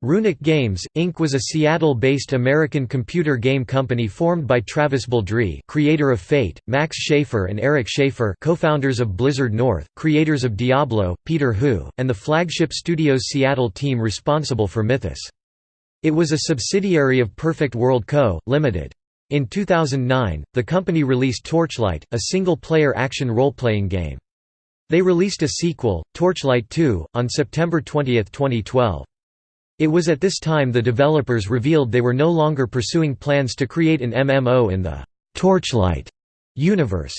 Runic Games, Inc. was a Seattle-based American computer game company formed by Travis Baldree creator of Fate, Max Schaefer and Eric Schaefer co-founders of Blizzard North, creators of Diablo, Peter Hu, and the flagship Studios Seattle team responsible for Mythos. It was a subsidiary of Perfect World Co., Ltd. In 2009, the company released Torchlight, a single-player action role-playing game. They released a sequel, Torchlight 2, on September 20, 2012. It was at this time the developers revealed they were no longer pursuing plans to create an MMO in the «Torchlight» universe.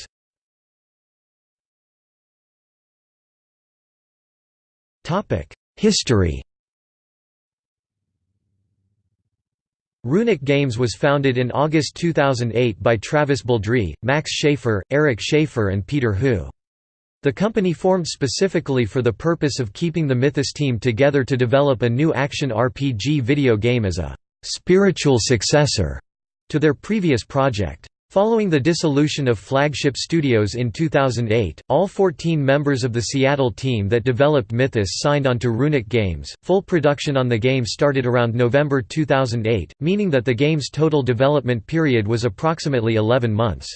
History Runic Games was founded in August 2008 by Travis Baldree, Max Schaefer, Eric Schaefer and Peter Hu. The company formed specifically for the purpose of keeping the Mythos team together to develop a new action RPG video game as a «spiritual successor» to their previous project. Following the dissolution of Flagship Studios in 2008, all 14 members of the Seattle team that developed Mythos signed on to Runic Games. Full production on the game started around November 2008, meaning that the game's total development period was approximately 11 months.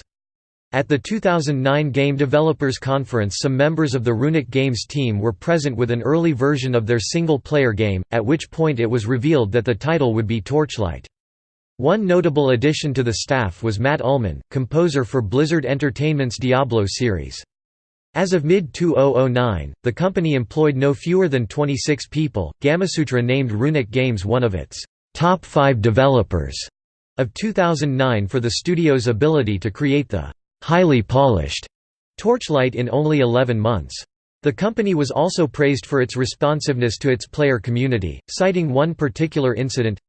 At the 2009 Game Developers Conference some members of the Runic Games team were present with an early version of their single-player game, at which point it was revealed that the title would be Torchlight. One notable addition to the staff was Matt Uelmen, composer for Blizzard Entertainment's Diablo series. As of mid-2009, the company employed no fewer than 26 people. Gamasutra named Runic Games one of its top five developers of 2009 for the studio's ability to create the highly polished Torchlight in only 11 months. The company was also praised for its responsiveness to its player community, citing one particular incident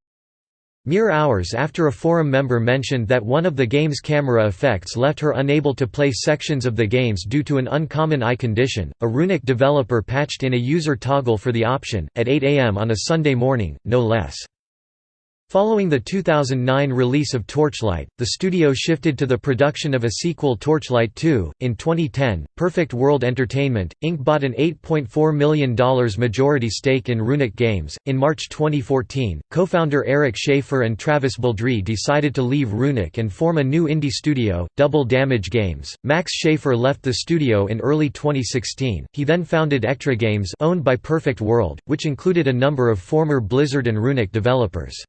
Mere hours after a forum member mentioned that one of the game's camera effects left her unable to play sections of the games due to an uncommon eye condition, a Runic developer patched in a user toggle for the option, at 8 am on a Sunday morning, no less. Following the 2009 release of Torchlight, the studio shifted to the production of a sequel Torchlight 2. In 2010, Perfect World Entertainment, Inc. bought an $8.4 million majority stake in Runic Games. In March 2014, co founder Eric Schaefer and Travis Baldree decided to leave Runic and form a new indie studio, Double Damage Games. Max Schaefer left the studio in early 2016. He then founded Echtra Games, owned by Perfect World, which included a number of former Blizzard and Runic developers.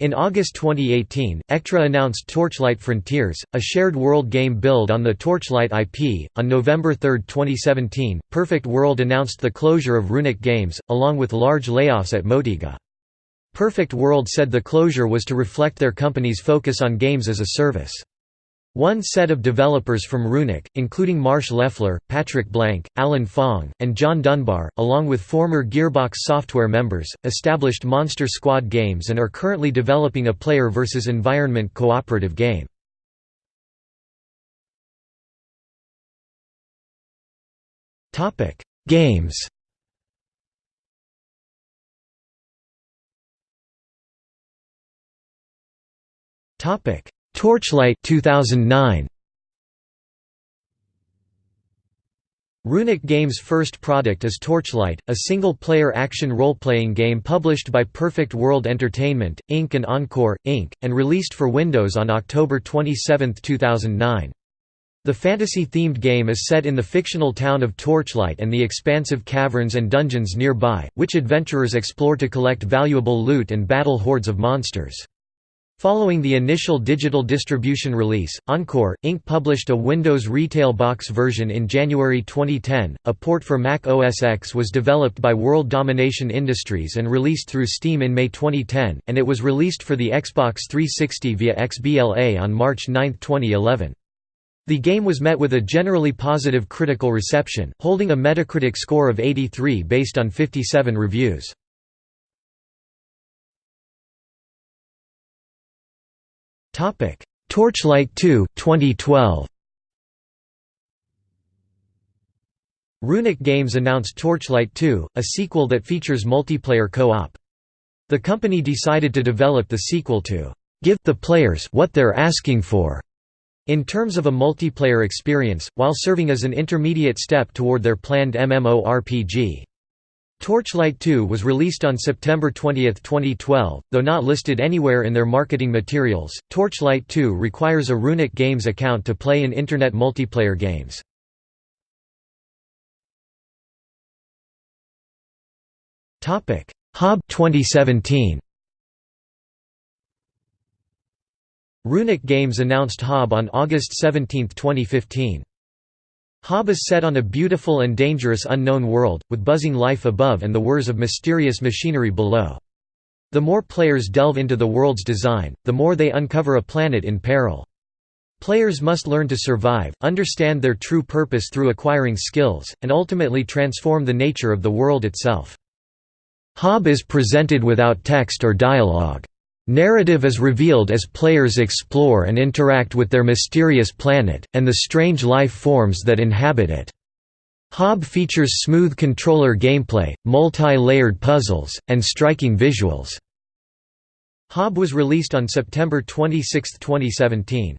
In August 2018, Echtra announced Torchlight Frontiers, a shared world game build on the Torchlight IP. On November 3, 2017, Perfect World announced the closure of Runic Games, along with large layoffs at Motiga. Perfect World said the closure was to reflect their company's focus on games as a service. One set of developers from Runic, including Marsh Leffler, Patrick Blank, Alan Fong, and John Dunbar, along with former Gearbox Software members, established Monster Squad Games and are currently developing a player versus environment cooperative game. Games Topic Torchlight 2009 Runic Games' first product is Torchlight, a single-player action role-playing game published by Perfect World Entertainment, Inc. and Encore, Inc., and released for Windows on October 27, 2009. The fantasy-themed game is set in the fictional town of Torchlight and the expansive caverns and dungeons nearby, which adventurers explore to collect valuable loot and battle hordes of monsters. Following the initial digital distribution release, Encore, Inc. published a Windows Retail Box version in January 2010. A port for Mac OS X was developed by World Domination Industries and released through Steam in May 2010, and it was released for the Xbox 360 via XBLA on March 9, 2011. The game was met with a generally positive critical reception, holding a Metacritic score of 83 based on 57 reviews. Torchlight 2 2012 Runic Games announced Torchlight 2, a sequel that features multiplayer co-op. The company decided to develop the sequel to give the players what they're asking for in terms of a multiplayer experience, while serving as an intermediate step toward their planned MMORPG. Torchlight 2 was released on September 20, 2012, though not listed anywhere in their marketing materials. Torchlight 2 requires a Runic Games account to play in Internet multiplayer games. Topic: Hob 2017 Runic Games announced Hob on August 17, 2015. Hob is set on a beautiful and dangerous unknown world, with buzzing life above and the whirs of mysterious machinery below. The more players delve into the world's design, the more they uncover a planet in peril. Players must learn to survive, understand their true purpose through acquiring skills, and ultimately transform the nature of the world itself. Hob is presented without text or dialogue. Narrative is revealed as players explore and interact with their mysterious planet, and the strange life forms that inhabit it. Hob features smooth controller gameplay, multi-layered puzzles, and striking visuals. Hob was released on September 26, 2017.